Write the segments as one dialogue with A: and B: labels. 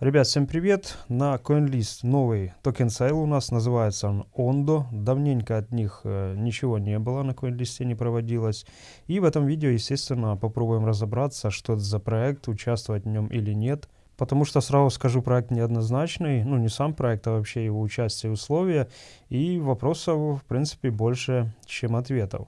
A: Ребят, всем привет! На CoinList новый токен сейл у нас, называется он Ondo. Давненько от них э, ничего не было, на CoinList не проводилось. И в этом видео, естественно, попробуем разобраться, что это за проект, участвовать в нем или нет. Потому что, сразу скажу, проект неоднозначный, ну не сам проект, а вообще его участие и условия. И вопросов, в принципе, больше, чем ответов.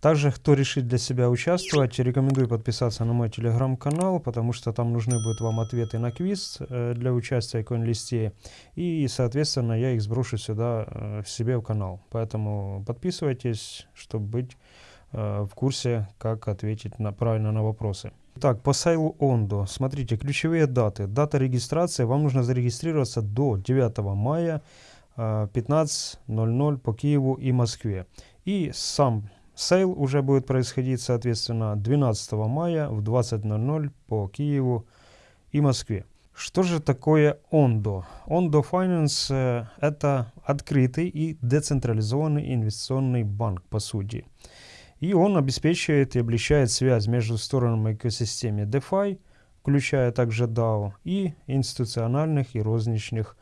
A: Также, кто решит для себя участвовать, рекомендую подписаться на мой телеграм-канал, потому что там нужны будут вам ответы на квиз э, для участия в CoinList. И, соответственно, я их сброшу сюда э, себе в канал. Поэтому подписывайтесь, чтобы быть э, в курсе, как ответить на, правильно на вопросы. Так, по сайлу Ондо. Смотрите, ключевые даты. Дата регистрации. Вам нужно зарегистрироваться до 9 мая 15.00 по Киеву и Москве. И сам Сейл уже будет происходить, соответственно, 12 мая в 20.00 по Киеву и Москве. Что же такое Ondo? Ondo Finance э, – это открытый и децентрализованный инвестиционный банк, по сути. И он обеспечивает и облегчает связь между сторонами экосистемы DeFi, включая также DAO, и институциональных и розничных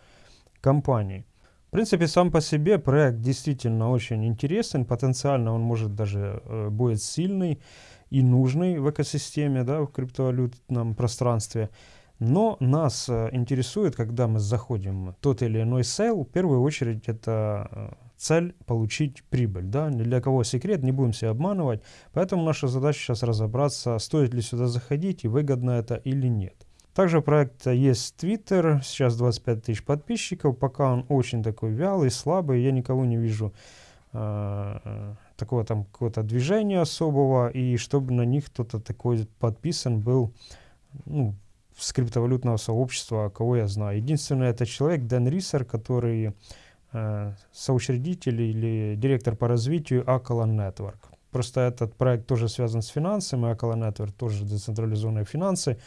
A: компаний. В принципе, сам по себе проект действительно очень интересен, потенциально он может даже э, будет сильный и нужный в экосистеме, да, в криптовалютном пространстве. Но нас э, интересует, когда мы заходим в тот или иной сейл, в первую очередь это э, цель получить прибыль. Да? Ни для кого секрет, не будем себя обманывать. Поэтому наша задача сейчас разобраться, стоит ли сюда заходить и выгодно это или нет. Также у проекта есть Twitter, сейчас 25 тысяч подписчиков, пока он очень такой вялый, слабый, я никого не вижу э, такого там какого-то движения особого, и чтобы на них кто-то такой подписан был, ну, с криптовалютного сообщества, кого я знаю. Единственное, это человек Дэн Рисер, который э, соучредитель или директор по развитию Акала Network. Просто этот проект тоже связан с финансами, Акала Network тоже децентрализованные финансы.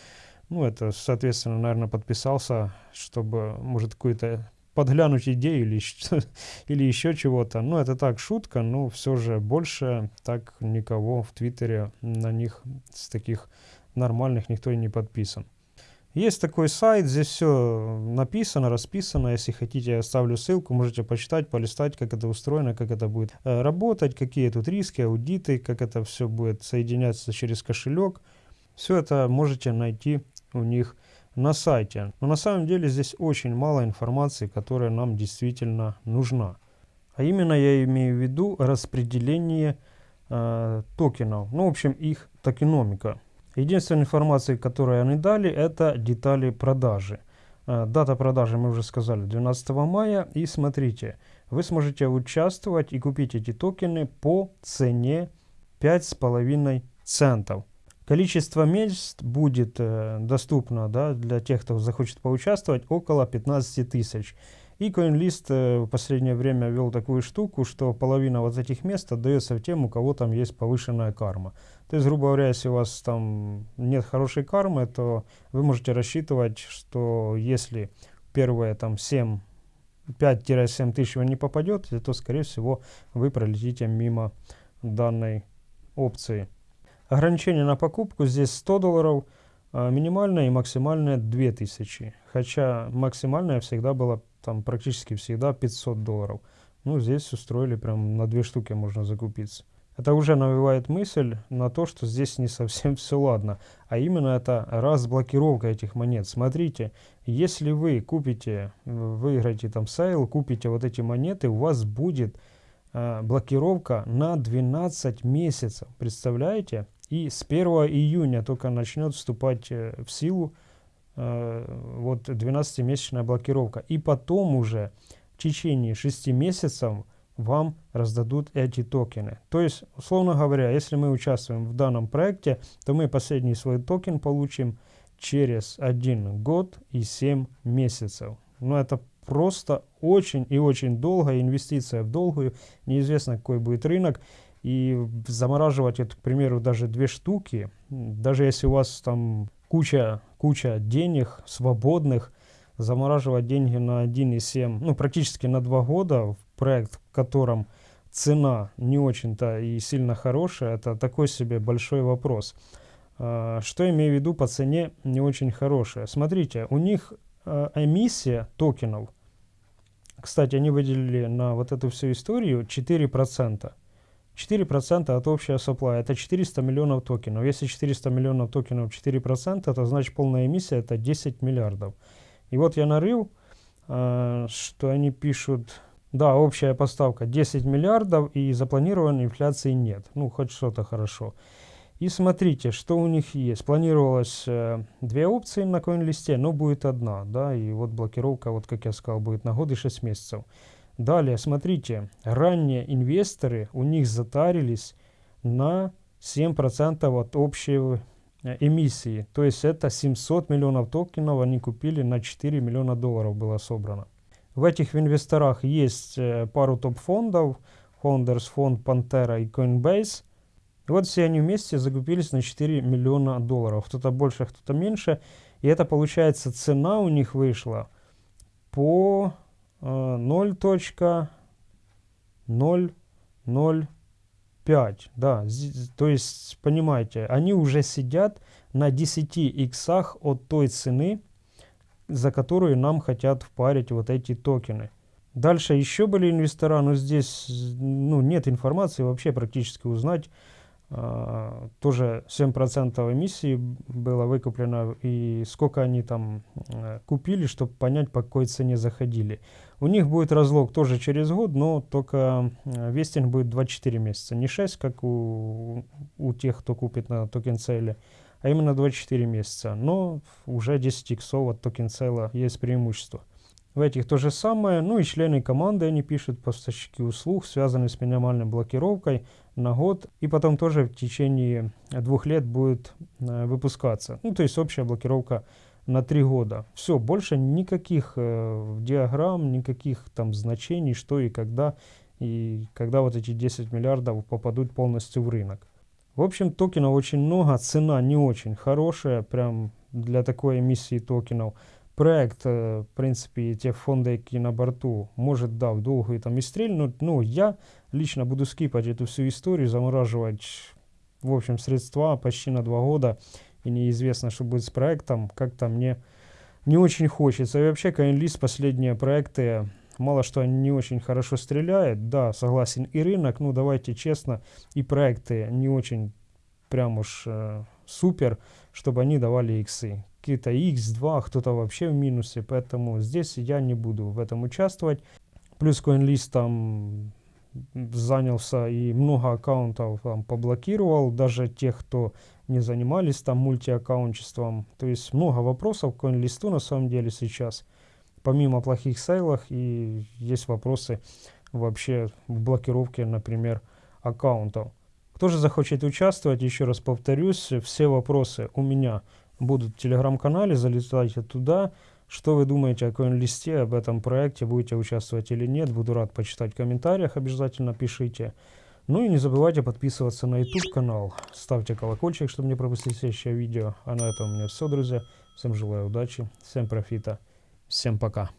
A: Ну, это, соответственно, наверное, подписался, чтобы, может, какую-то подглянуть идею или, или еще чего-то. Ну, это так, шутка, но все же больше так никого в Твиттере на них с таких нормальных никто и не подписан. Есть такой сайт, здесь все написано, расписано. Если хотите, я оставлю ссылку, можете почитать, полистать, как это устроено, как это будет э, работать, какие тут риски, аудиты, как это все будет соединяться через кошелек. Все это можете найти у них на сайте. Но на самом деле здесь очень мало информации, которая нам действительно нужна. А именно я имею в виду распределение э, токенов, ну в общем их токеномика. Единственная информация, которую они дали, это детали продажи. Э, дата продажи мы уже сказали 12 мая. И смотрите, вы сможете участвовать и купить эти токены по цене 5,5 центов. Количество мест будет э, доступно да, для тех, кто захочет поучаствовать, около 15 тысяч. И CoinList э, в последнее время ввел такую штуку, что половина вот этих мест отдается тем, у кого там есть повышенная карма. То есть, грубо говоря, если у вас там нет хорошей кармы, то вы можете рассчитывать, что если первые там 7 5-7 тысяч вы не попадете, то, скорее всего, вы пролетите мимо данной опции. Ограничение на покупку здесь 100 долларов, а минимальное и максимальное 2000. Хотя максимальное всегда было там практически всегда 500 долларов. Ну, здесь устроили прям на две штуки можно закупиться. Это уже навевает мысль на то, что здесь не совсем все ладно. А именно это разблокировка этих монет. Смотрите, если вы купите, выиграете там сейл, купите вот эти монеты, у вас будет э, блокировка на 12 месяцев. Представляете? И с 1 июня только начнет вступать э, в силу э, вот 12-месячная блокировка. И потом уже в течение 6 месяцев вам раздадут эти токены. То есть, условно говоря, если мы участвуем в данном проекте, то мы последний свой токен получим через 1 год и 7 месяцев. Но это просто очень и очень долгая инвестиция в долгую. Неизвестно, какой будет рынок. И замораживать это, к примеру, даже две штуки, даже если у вас там куча, куча денег свободных, замораживать деньги на 1,7, ну практически на 2 года в проект, в котором цена не очень-то и сильно хорошая, это такой себе большой вопрос. А, что имею в виду по цене не очень хорошая? Смотрите, у них а, эмиссия токенов, кстати, они выделили на вот эту всю историю 4%. 4% от общего supply, это 400 миллионов токенов. Если 400 миллионов токенов 4%, то значит полная эмиссия это 10 миллиардов. И вот я нарыл, э, что они пишут, да, общая поставка 10 миллиардов и запланированной инфляции нет. Ну, хоть что-то хорошо. И смотрите, что у них есть. Планировалось э, две опции на коин-листе, но будет одна, да, и вот блокировка, вот как я сказал, будет на год и 6 месяцев. Далее, смотрите, ранние инвесторы, у них затарились на 7% от общей э, эмиссии. То есть это 700 миллионов токенов они купили на 4 миллиона долларов было собрано. В этих инвесторах есть э, пару топ-фондов, Founders фонд Pantera и Coinbase. И вот все они вместе закупились на 4 миллиона долларов. Кто-то больше, кто-то меньше. И это получается цена у них вышла по 0.005. Да, то есть, понимаете, они уже сидят на 10 иксах от той цены, за которую нам хотят впарить вот эти токены. Дальше еще были инвестора, но здесь ну, нет информации вообще практически узнать, тоже 7% эмиссии было выкуплено, и сколько они там uh, купили, чтобы понять, по какой цене заходили. У них будет разлок тоже через год, но только uh, вестинг будет 24 месяца. Не 6, как у, у тех, кто купит на токен сейле, а именно 24 месяца. Но уже 10 иксов от токен сейла есть преимущество. В этих то же самое, ну и члены команды они пишут, поставщики услуг, связанные с минимальной блокировкой на год, и потом тоже в течение двух лет будет э, выпускаться. Ну, то есть общая блокировка на три года. Все, больше никаких э, диаграмм, никаких там значений, что и когда, и когда вот эти 10 миллиардов попадут полностью в рынок. В общем, токенов очень много, цена не очень хорошая, прям для такой эмиссии токенов проект, э, в принципе, те фонды, які на борту, может, да, в долгую там и стрельнуть. Ну, я лично буду скипать эту всю историю, замораживать, в общем, средства почти на два года. И неизвестно, что будет с проектом. Как-то мне не очень хочется. И вообще, CoinList, последние проекты, мало что они не очень хорошо стреляют. Да, согласен, и рынок, ну, давайте честно, и проекты не очень прям уж э, супер, чтобы они давали иксы какие-то x2, кто-то вообще в минусе, поэтому здесь я не буду в этом участвовать. Плюс CoinList там занялся и много аккаунтов там поблокировал, даже тех, кто не занимались там мультиаккаунтчеством. То есть много вопросов к CoinList на самом деле сейчас. Помимо плохих сейлов и есть вопросы вообще в блокировке, например, аккаунтов. Кто же захочет участвовать, еще раз повторюсь, все вопросы у меня будут в телеграм-канале, залетайте туда. Что вы думаете о коин-листе, об этом проекте, будете участвовать или нет, буду рад почитать в комментариях, обязательно пишите. Ну и не забывайте подписываться на YouTube канал, ставьте колокольчик, чтобы не пропустить следующее видео. А на этом у меня все, друзья. Всем желаю удачи, всем профита, всем пока.